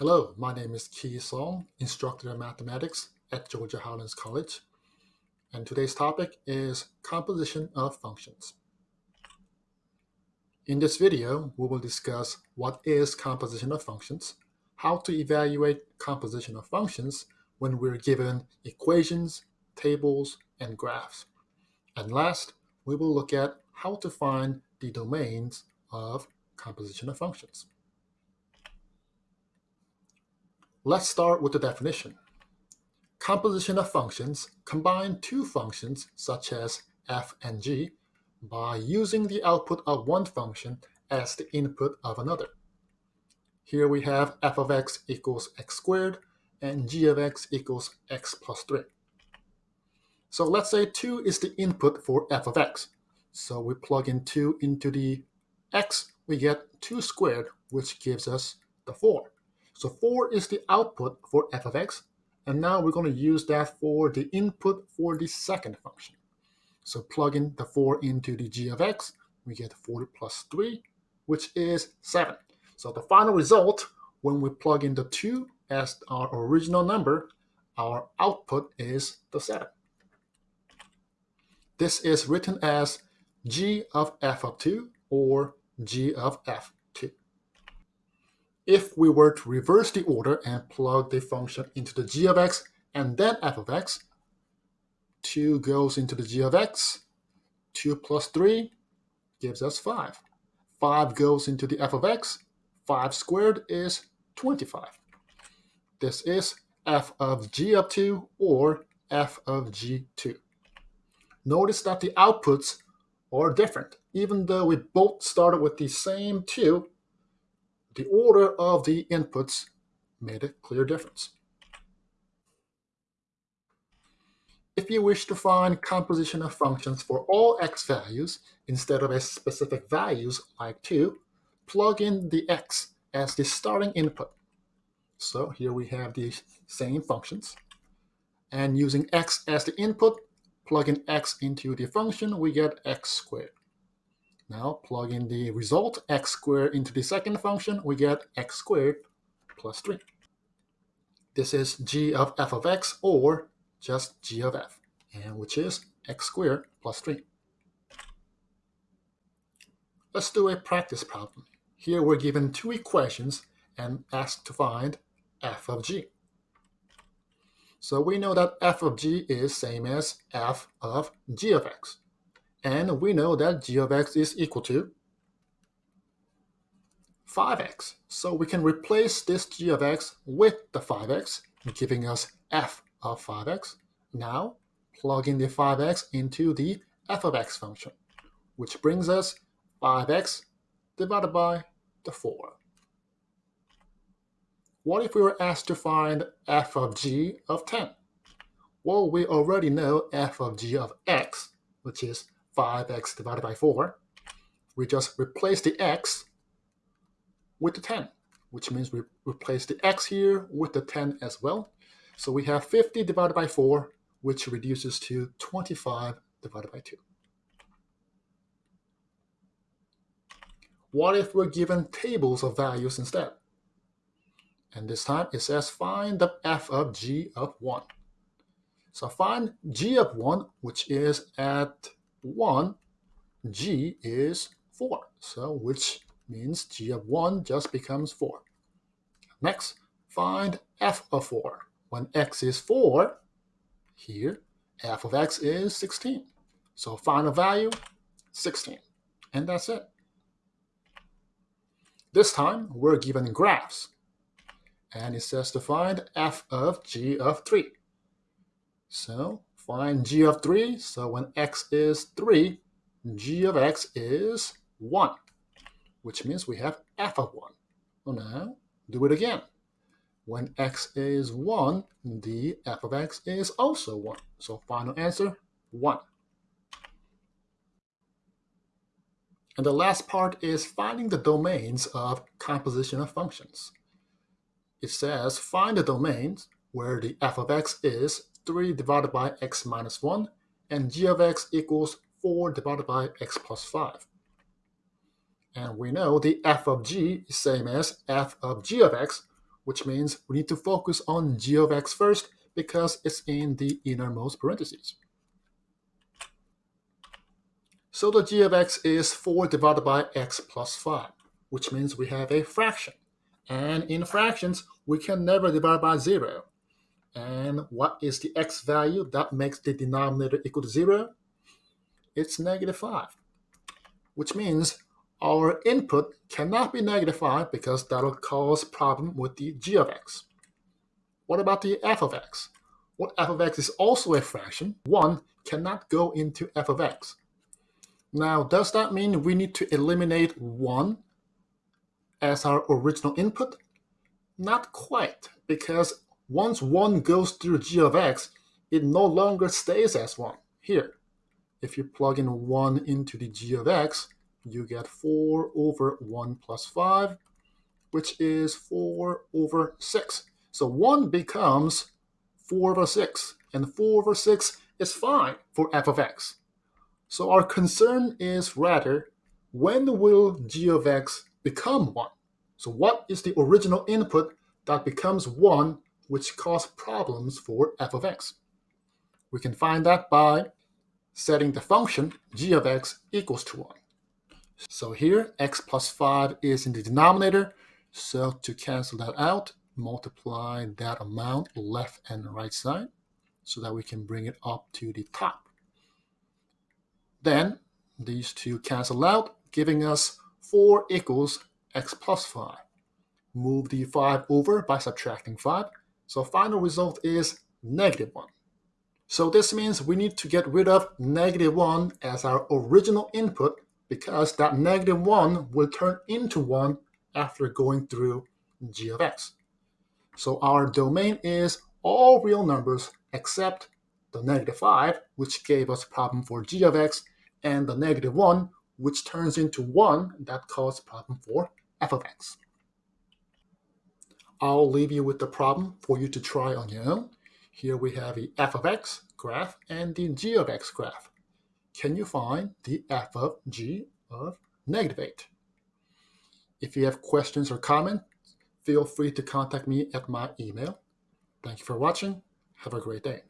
Hello, my name is Ki Song, instructor of mathematics at Georgia Highlands College. And today's topic is composition of functions. In this video, we will discuss what is composition of functions, how to evaluate composition of functions when we're given equations, tables, and graphs. And last, we will look at how to find the domains of composition of functions. Let's start with the definition. Composition of functions combine two functions such as f and g by using the output of one function as the input of another. Here we have f of x equals x squared and g of x equals x plus 3. So let's say 2 is the input for f of x. So we plug in 2 into the x, we get 2 squared, which gives us the 4. So 4 is the output for f of x, and now we're going to use that for the input for the second function. So plug in the 4 into the g of x, we get 4 plus 3, which is 7. So the final result, when we plug in the 2 as our original number, our output is the 7. This is written as g of f of 2 or g of f2. If we were to reverse the order and plug the function into the g of x and then f of x, 2 goes into the g of x, 2 plus 3 gives us 5. 5 goes into the f of x, 5 squared is 25. This is f of g of 2 or f of g2. Notice that the outputs are different. Even though we both started with the same 2, the order of the inputs made a clear difference. If you wish to find composition of functions for all x values instead of a specific values like 2, plug in the x as the starting input. So here we have the same functions. And using x as the input, plug in x into the function, we get x squared. Now plug in the result, x squared into the second function, we get x squared plus 3. This is g of f of x or just g of f, and which is x squared plus 3. Let's do a practice problem. Here we're given two equations and asked to find f of g. So we know that f of g is same as f of g of x. And we know that g of x is equal to 5x. So we can replace this g of x with the 5x, giving us f of 5x. Now, plug in the 5x into the f of x function, which brings us 5x divided by the 4. What if we were asked to find f of g of 10? Well, we already know f of g of x, which is 5x divided by 4, we just replace the x with the 10, which means we replace the x here with the 10 as well. So we have 50 divided by 4, which reduces to 25 divided by 2. What if we're given tables of values instead? And this time it says find the f of g of 1. So find g of 1, which is at 1, g is 4. So which means g of 1 just becomes 4. Next, find f of 4. When x is 4, here, f of x is 16. So final value, 16. And that's it. This time, we're given graphs. And it says to find f of g of 3. So find g of 3. So when x is 3, g of x is 1, which means we have f of 1. Well, now, do it again. When x is 1, the f of x is also 1. So final answer, 1. And the last part is finding the domains of composition of functions. It says find the domains where the f of x is 3 divided by x minus 1, and g of x equals 4 divided by x plus 5. And we know the f of g is same as f of g of x, which means we need to focus on g of x first because it's in the innermost parentheses. So the g of x is 4 divided by x plus 5, which means we have a fraction. And in fractions, we can never divide by 0. And what is the x value that makes the denominator equal to 0? It's negative 5, which means our input cannot be negative 5 because that'll cause problem with the g of x. What about the f of x? Well, f of x is also a fraction. 1 cannot go into f of x. Now, does that mean we need to eliminate 1 as our original input? Not quite, because once 1 goes through g of x, it no longer stays as 1. Here, if you plug in 1 into the g of x, you get 4 over 1 plus 5, which is 4 over 6. So 1 becomes 4 over 6, and 4 over 6 is fine for f of x. So our concern is rather, when will g of x become 1? So what is the original input that becomes 1 which cause problems for f of x? We can find that by setting the function g of x equals to 1. So here, x plus 5 is in the denominator. So to cancel that out, multiply that amount left and right side so that we can bring it up to the top. Then these two cancel out, giving us 4 equals x plus 5. Move the 5 over by subtracting 5. So final result is negative 1. So this means we need to get rid of negative 1 as our original input because that negative 1 will turn into 1 after going through g of x. So our domain is all real numbers except the negative 5, which gave us a problem for g of x, and the negative 1, which turns into 1 that caused problem for f of x. I'll leave you with the problem for you to try on your own. Here we have the f of x graph and the g of x graph. Can you find the f of g of negative 8? If you have questions or comments, feel free to contact me at my email. Thank you for watching. Have a great day.